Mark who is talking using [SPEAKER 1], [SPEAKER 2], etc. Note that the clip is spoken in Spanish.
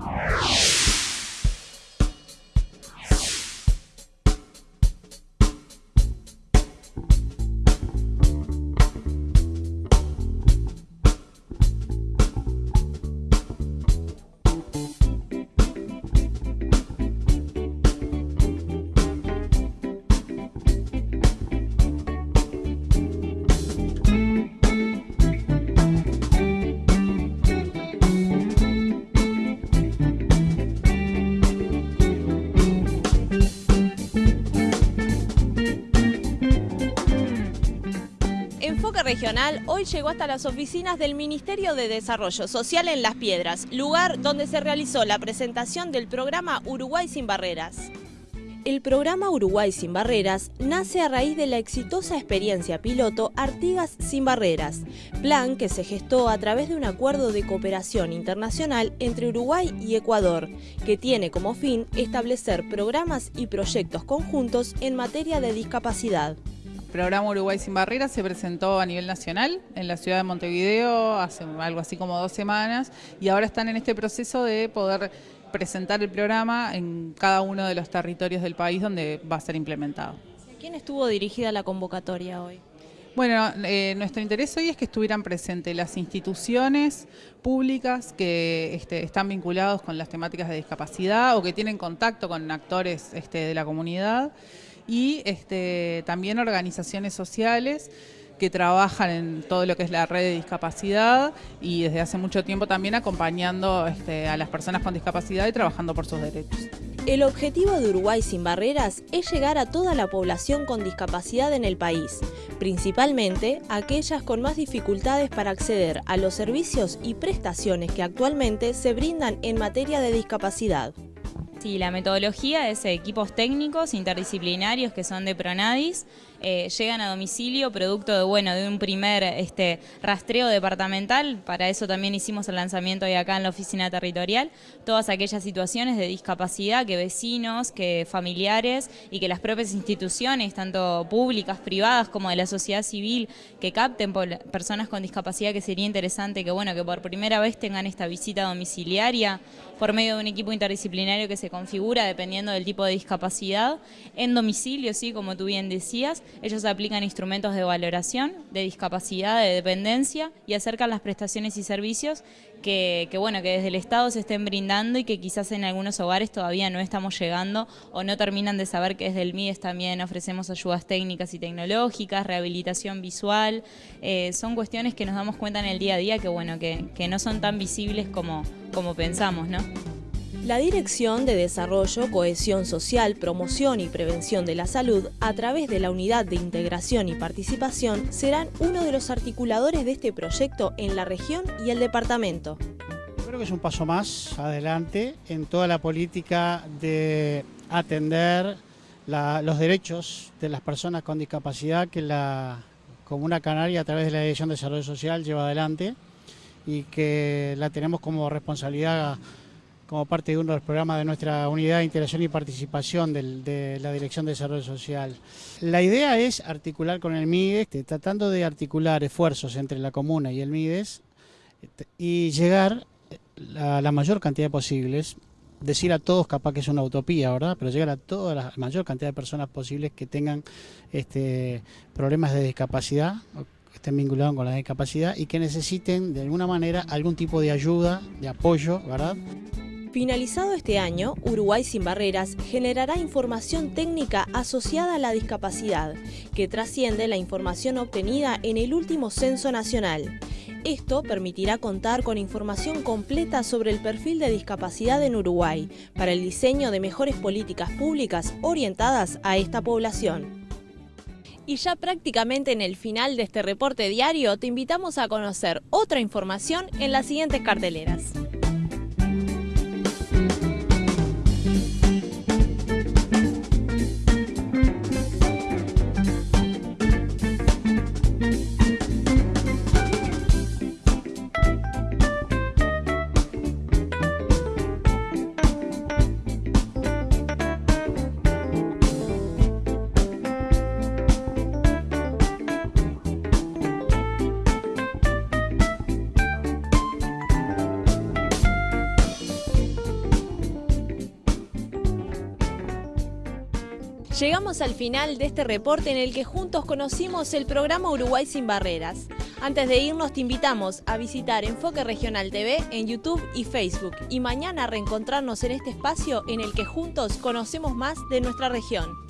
[SPEAKER 1] Yeah. Regional hoy llegó hasta las oficinas del Ministerio de Desarrollo Social en Las Piedras, lugar donde se realizó la presentación del programa Uruguay sin Barreras. El programa Uruguay sin Barreras nace a raíz de la exitosa experiencia piloto Artigas sin Barreras, plan que se gestó a través de un acuerdo de cooperación internacional entre Uruguay y Ecuador, que tiene como fin establecer programas y proyectos conjuntos en materia de discapacidad
[SPEAKER 2] programa Uruguay sin Barreras se presentó a nivel nacional en la ciudad de Montevideo hace algo así como dos semanas y ahora están en este proceso de poder presentar el programa en cada uno de los territorios del país donde va a ser implementado.
[SPEAKER 1] ¿A quién estuvo dirigida la convocatoria hoy?
[SPEAKER 2] Bueno, eh, nuestro interés hoy es que estuvieran presentes las instituciones públicas que este, están vinculados con las temáticas de discapacidad o que tienen contacto con actores este, de la comunidad y este, también organizaciones sociales que trabajan en todo lo que es la red de discapacidad y desde hace mucho tiempo también acompañando este, a las personas con discapacidad y trabajando por sus derechos.
[SPEAKER 1] El objetivo de Uruguay sin barreras es llegar a toda la población con discapacidad en el país, principalmente aquellas con más dificultades para acceder a los servicios y prestaciones que actualmente se brindan en materia de discapacidad.
[SPEAKER 3] Sí, la metodología es equipos técnicos interdisciplinarios que son de Pronadis, eh, llegan a domicilio producto de, bueno, de un primer este, rastreo departamental, para eso también hicimos el lanzamiento hoy acá en la oficina territorial, todas aquellas situaciones de discapacidad que vecinos, que familiares y que las propias instituciones, tanto públicas, privadas como de la sociedad civil, que capten personas con discapacidad, que sería interesante que, bueno, que por primera vez tengan esta visita domiciliaria por medio de un equipo interdisciplinario que se configura dependiendo del tipo de discapacidad, en domicilio, sí, como tú bien decías, ellos aplican instrumentos de valoración, de discapacidad, de dependencia y acercan las prestaciones y servicios que, bueno, que desde el Estado se estén brindando y que quizás en algunos hogares todavía no estamos llegando o no terminan de saber que desde el MIDES también ofrecemos ayudas técnicas y tecnológicas, rehabilitación visual, eh, son cuestiones que nos damos cuenta en el día a día que bueno, que, que no son tan visibles como, como pensamos, ¿no?
[SPEAKER 1] La Dirección de Desarrollo, Cohesión Social, Promoción y Prevención de la Salud, a través de la Unidad de Integración y Participación, serán uno de los articuladores de este proyecto en la región y el departamento.
[SPEAKER 4] Creo que es un paso más adelante en toda la política de atender los derechos de las personas con discapacidad que la Comuna Canaria a través de la Dirección de Desarrollo Social lleva adelante y que la tenemos como responsabilidad como parte de uno de los programas de nuestra unidad de integración y participación de la Dirección de Desarrollo Social. La idea es articular con el MIDES, este, tratando de articular esfuerzos entre la comuna y el MIDES este, y llegar a la mayor cantidad posibles, decir a todos capaz que es una utopía, ¿verdad? Pero llegar a toda la mayor cantidad de personas posibles que tengan este, problemas de discapacidad, que estén vinculados con la discapacidad y que necesiten de alguna manera algún tipo de ayuda, de apoyo, ¿verdad?
[SPEAKER 1] Finalizado este año, Uruguay sin Barreras generará información técnica asociada a la discapacidad, que trasciende la información obtenida en el último censo nacional. Esto permitirá contar con información completa sobre el perfil de discapacidad en Uruguay, para el diseño de mejores políticas públicas orientadas a esta población. Y ya prácticamente en el final de este reporte diario te invitamos a conocer otra información en las siguientes carteleras. Llegamos al final de este reporte en el que juntos conocimos el programa Uruguay sin Barreras. Antes de irnos te invitamos a visitar Enfoque Regional TV en YouTube y Facebook y mañana reencontrarnos en este espacio en el que juntos conocemos más de nuestra región.